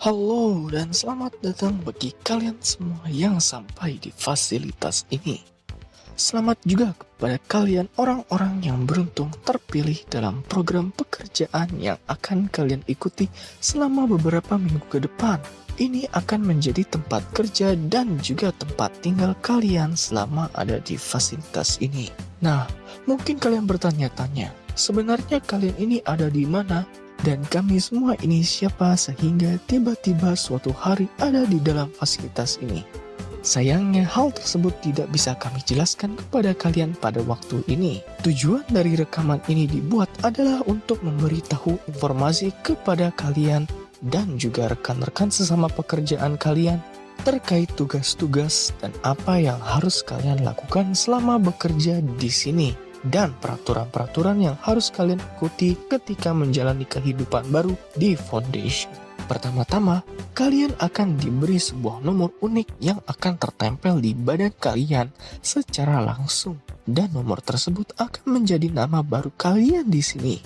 Halo dan selamat datang bagi kalian semua yang sampai di fasilitas ini. Selamat juga kepada kalian orang-orang yang beruntung terpilih dalam program pekerjaan yang akan kalian ikuti selama beberapa minggu ke depan. Ini akan menjadi tempat kerja dan juga tempat tinggal kalian selama ada di fasilitas ini. Nah, mungkin kalian bertanya-tanya, sebenarnya kalian ini ada di mana dan kami semua ini siapa sehingga tiba-tiba suatu hari ada di dalam fasilitas ini. Sayangnya hal tersebut tidak bisa kami jelaskan kepada kalian pada waktu ini. Tujuan dari rekaman ini dibuat adalah untuk memberitahu informasi kepada kalian dan juga rekan-rekan sesama pekerjaan kalian terkait tugas-tugas dan apa yang harus kalian lakukan selama bekerja di sini dan peraturan-peraturan yang harus kalian ikuti ketika menjalani kehidupan baru di Foundation. Pertama-tama, kalian akan diberi sebuah nomor unik yang akan tertempel di badan kalian secara langsung. Dan nomor tersebut akan menjadi nama baru kalian di sini.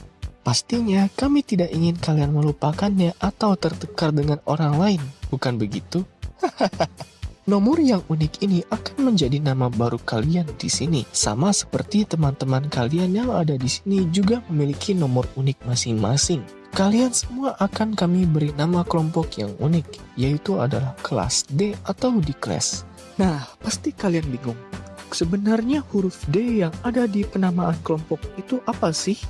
Pastinya kami tidak ingin kalian melupakannya atau tertukar dengan orang lain, bukan begitu? Nomor yang unik ini akan menjadi nama baru kalian di sini. Sama seperti teman-teman kalian yang ada di sini juga memiliki nomor unik masing-masing. Kalian semua akan kami beri nama kelompok yang unik, yaitu adalah kelas D atau di kelas. Nah, pasti kalian bingung. Sebenarnya huruf D yang ada di penamaan kelompok itu apa sih?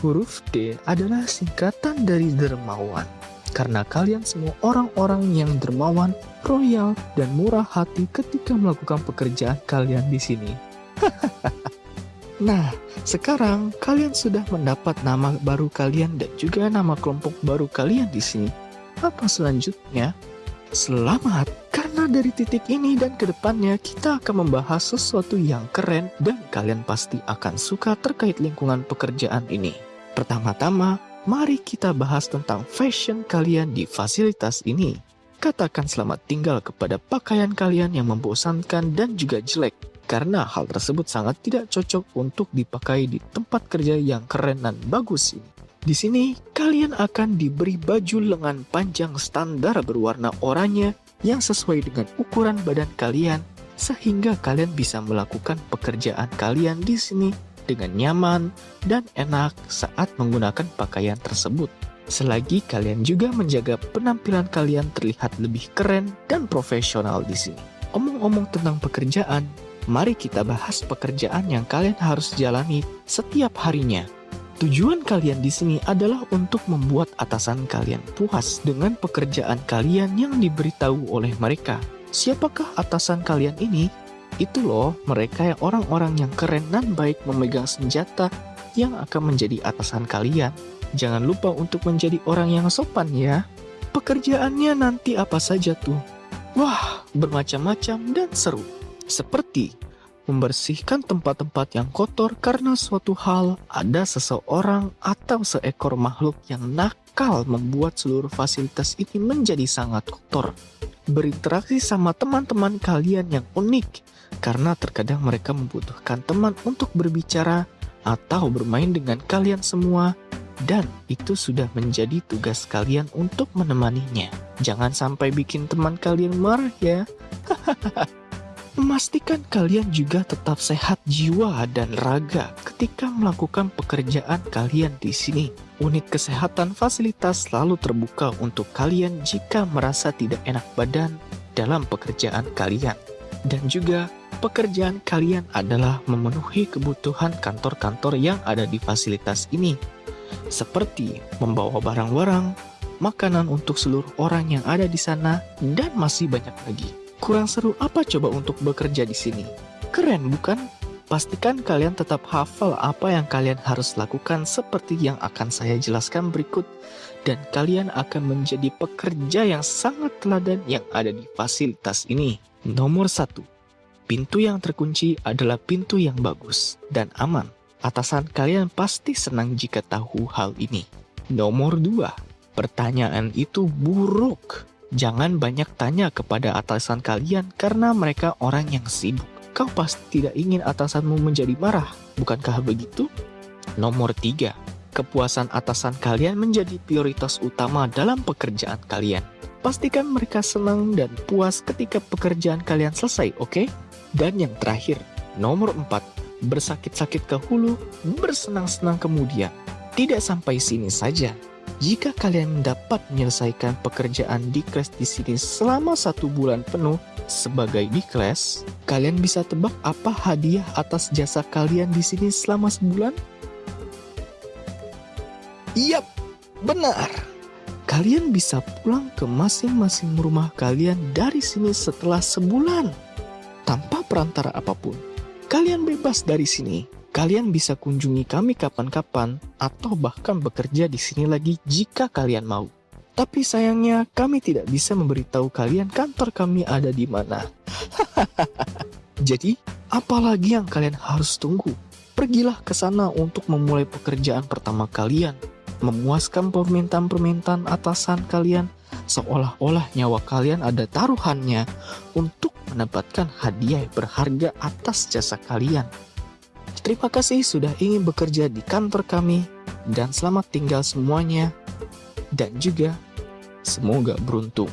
Huruf D adalah singkatan dari dermawan karena kalian semua orang-orang yang dermawan, royal, dan murah hati ketika melakukan pekerjaan kalian di sini. nah, sekarang kalian sudah mendapat nama baru kalian dan juga nama kelompok baru kalian di sini. Apa selanjutnya? Selamat, karena dari titik ini dan ke depannya kita akan membahas sesuatu yang keren dan kalian pasti akan suka terkait lingkungan pekerjaan ini. Pertama-tama, Mari kita bahas tentang fashion kalian di fasilitas ini. Katakan selamat tinggal kepada pakaian kalian yang membosankan dan juga jelek, karena hal tersebut sangat tidak cocok untuk dipakai di tempat kerja yang keren dan bagus ini. Di sini, kalian akan diberi baju lengan panjang standar berwarna oranye yang sesuai dengan ukuran badan kalian, sehingga kalian bisa melakukan pekerjaan kalian di sini dengan nyaman dan enak saat menggunakan pakaian tersebut. Selagi kalian juga menjaga penampilan kalian terlihat lebih keren dan profesional di sini. Omong-omong tentang pekerjaan, mari kita bahas pekerjaan yang kalian harus jalani setiap harinya. Tujuan kalian di sini adalah untuk membuat atasan kalian puas dengan pekerjaan kalian yang diberitahu oleh mereka. Siapakah atasan kalian ini? Itu loh mereka yang orang-orang yang keren dan baik memegang senjata yang akan menjadi atasan kalian. Jangan lupa untuk menjadi orang yang sopan ya. Pekerjaannya nanti apa saja tuh? Wah, bermacam-macam dan seru. Seperti membersihkan tempat-tempat yang kotor karena suatu hal ada seseorang atau seekor makhluk yang nakal membuat seluruh fasilitas ini menjadi sangat kotor. Berinteraksi sama teman-teman kalian yang unik karena terkadang mereka membutuhkan teman untuk berbicara atau bermain dengan kalian semua dan itu sudah menjadi tugas kalian untuk menemaninya. Jangan sampai bikin teman kalian marah ya. Memastikan kalian juga tetap sehat jiwa dan raga ketika melakukan pekerjaan kalian di sini. Unit kesehatan fasilitas selalu terbuka untuk kalian jika merasa tidak enak badan dalam pekerjaan kalian. Dan juga pekerjaan kalian adalah memenuhi kebutuhan kantor-kantor yang ada di fasilitas ini, seperti membawa barang-barang, makanan untuk seluruh orang yang ada di sana, dan masih banyak lagi. Kurang seru apa coba untuk bekerja di sini? Keren bukan? Pastikan kalian tetap hafal apa yang kalian harus lakukan seperti yang akan saya jelaskan berikut dan kalian akan menjadi pekerja yang sangat teladan yang ada di fasilitas ini. Nomor 1 Pintu yang terkunci adalah pintu yang bagus dan aman. Atasan kalian pasti senang jika tahu hal ini. Nomor 2. Pertanyaan itu buruk. Jangan banyak tanya kepada atasan kalian karena mereka orang yang sibuk. Kau pasti tidak ingin atasanmu menjadi marah, bukankah begitu? Nomor 3. Kepuasan atasan kalian menjadi prioritas utama dalam pekerjaan kalian. Pastikan mereka senang dan puas ketika pekerjaan kalian selesai, oke? Dan yang terakhir, nomor 4, bersakit-sakit ke hulu, bersenang-senang kemudian. Tidak sampai sini saja. Jika kalian dapat menyelesaikan pekerjaan di kelas di sini selama satu bulan penuh sebagai di kelas, kalian bisa tebak apa hadiah atas jasa kalian di sini selama sebulan? Yap, benar. Kalian bisa pulang ke masing-masing rumah kalian dari sini setelah sebulan. Perantara apa pun. Kalian bebas dari sini. Kalian bisa kunjungi kami kapan-kapan atau bahkan bekerja di sini lagi jika kalian mau. Tapi sayangnya kami tidak bisa memberitahu kalian kantor kami ada di mana. Jadi, apalagi yang kalian harus tunggu? Pergilah ke sana untuk memulai pekerjaan pertama kalian memuaskan permintaan-permintaan atasan kalian, seolah-olah nyawa kalian ada taruhannya untuk mendapatkan hadiah berharga atas jasa kalian. Terima kasih sudah ingin bekerja di kantor kami, dan selamat tinggal semuanya, dan juga semoga beruntung.